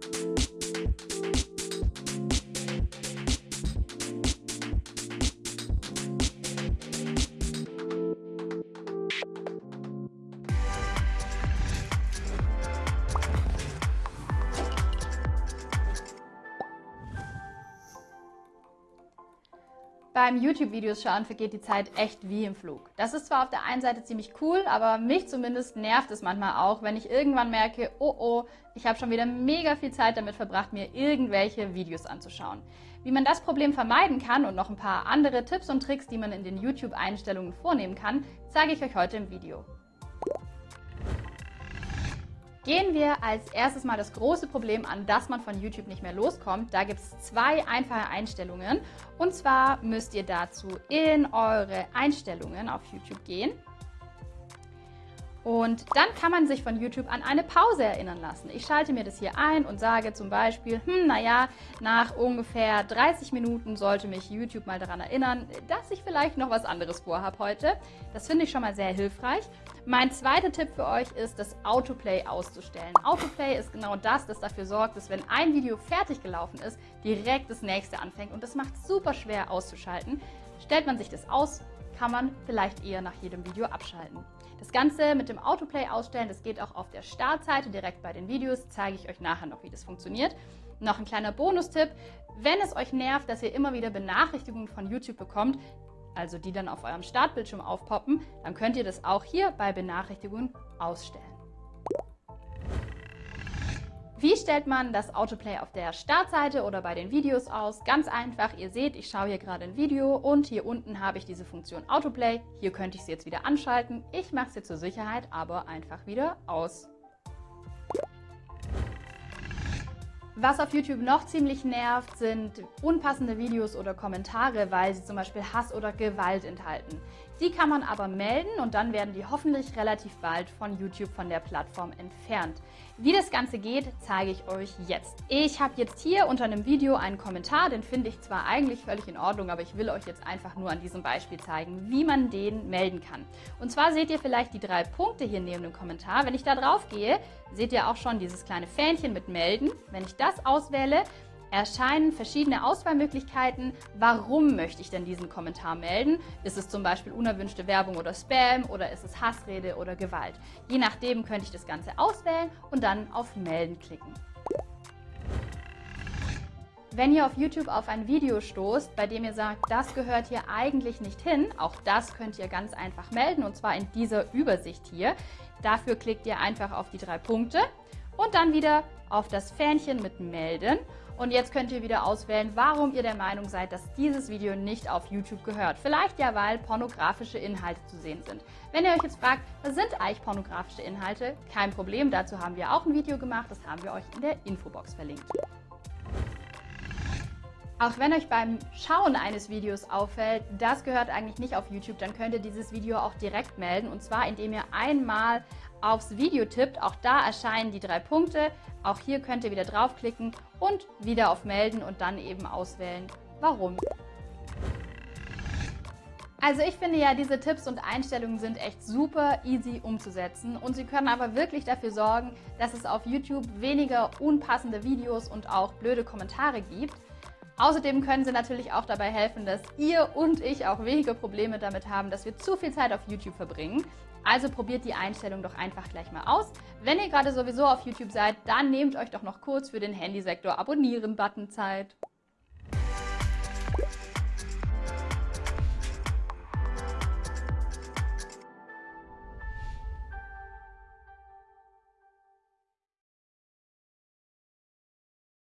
Thank you Beim YouTube-Videos schauen vergeht die Zeit echt wie im Flug. Das ist zwar auf der einen Seite ziemlich cool, aber mich zumindest nervt es manchmal auch, wenn ich irgendwann merke, oh oh, ich habe schon wieder mega viel Zeit damit verbracht, mir irgendwelche Videos anzuschauen. Wie man das Problem vermeiden kann und noch ein paar andere Tipps und Tricks, die man in den YouTube-Einstellungen vornehmen kann, zeige ich euch heute im Video. Gehen wir als erstes mal das große Problem an, dass man von YouTube nicht mehr loskommt. Da gibt es zwei einfache Einstellungen. Und zwar müsst ihr dazu in eure Einstellungen auf YouTube gehen. Und dann kann man sich von YouTube an eine Pause erinnern lassen. Ich schalte mir das hier ein und sage zum Beispiel, hm, naja, nach ungefähr 30 Minuten sollte mich YouTube mal daran erinnern, dass ich vielleicht noch was anderes vorhabe heute. Das finde ich schon mal sehr hilfreich. Mein zweiter Tipp für euch ist, das Autoplay auszustellen. Autoplay ist genau das, das dafür sorgt, dass wenn ein Video fertig gelaufen ist, direkt das nächste anfängt. Und das macht es super schwer auszuschalten. Stellt man sich das aus, kann man vielleicht eher nach jedem Video abschalten. Das Ganze mit dem Autoplay ausstellen, das geht auch auf der Startseite direkt bei den Videos, zeige ich euch nachher noch, wie das funktioniert. Noch ein kleiner Bonustipp, wenn es euch nervt, dass ihr immer wieder Benachrichtigungen von YouTube bekommt, also die dann auf eurem Startbildschirm aufpoppen, dann könnt ihr das auch hier bei Benachrichtigungen ausstellen. Wie stellt man das Autoplay auf der Startseite oder bei den Videos aus? Ganz einfach, ihr seht, ich schaue hier gerade ein Video und hier unten habe ich diese Funktion Autoplay. Hier könnte ich sie jetzt wieder anschalten. Ich mache sie zur Sicherheit aber einfach wieder aus. Was auf YouTube noch ziemlich nervt, sind unpassende Videos oder Kommentare, weil sie zum Beispiel Hass oder Gewalt enthalten. Die kann man aber melden und dann werden die hoffentlich relativ bald von YouTube von der Plattform entfernt. Wie das Ganze geht, zeige ich euch jetzt. Ich habe jetzt hier unter einem Video einen Kommentar, den finde ich zwar eigentlich völlig in Ordnung, aber ich will euch jetzt einfach nur an diesem Beispiel zeigen, wie man den melden kann. Und zwar seht ihr vielleicht die drei Punkte hier neben dem Kommentar. Wenn ich da drauf gehe, seht ihr auch schon dieses kleine Fähnchen mit Melden. Wenn ich das auswähle, erscheinen verschiedene Auswahlmöglichkeiten. Warum möchte ich denn diesen Kommentar melden? Ist es zum Beispiel unerwünschte Werbung oder Spam oder ist es Hassrede oder Gewalt? Je nachdem könnte ich das Ganze auswählen und dann auf Melden klicken. Wenn ihr auf YouTube auf ein Video stoßt, bei dem ihr sagt, das gehört hier eigentlich nicht hin, auch das könnt ihr ganz einfach melden und zwar in dieser Übersicht hier. Dafür klickt ihr einfach auf die drei Punkte und dann wieder auf das Fähnchen mit Melden und jetzt könnt ihr wieder auswählen, warum ihr der Meinung seid, dass dieses Video nicht auf YouTube gehört. Vielleicht ja, weil pornografische Inhalte zu sehen sind. Wenn ihr euch jetzt fragt, was sind eigentlich pornografische Inhalte? Kein Problem, dazu haben wir auch ein Video gemacht, das haben wir euch in der Infobox verlinkt. Auch wenn euch beim Schauen eines Videos auffällt, das gehört eigentlich nicht auf YouTube, dann könnt ihr dieses Video auch direkt melden und zwar indem ihr einmal aufs Video tippt. Auch da erscheinen die drei Punkte. Auch hier könnt ihr wieder draufklicken und wieder auf Melden und dann eben auswählen, warum. Also ich finde ja, diese Tipps und Einstellungen sind echt super easy umzusetzen und sie können aber wirklich dafür sorgen, dass es auf YouTube weniger unpassende Videos und auch blöde Kommentare gibt. Außerdem können sie natürlich auch dabei helfen, dass ihr und ich auch weniger Probleme damit haben, dass wir zu viel Zeit auf YouTube verbringen. Also probiert die Einstellung doch einfach gleich mal aus. Wenn ihr gerade sowieso auf YouTube seid, dann nehmt euch doch noch kurz für den Handysektor Abonnieren-Button Zeit.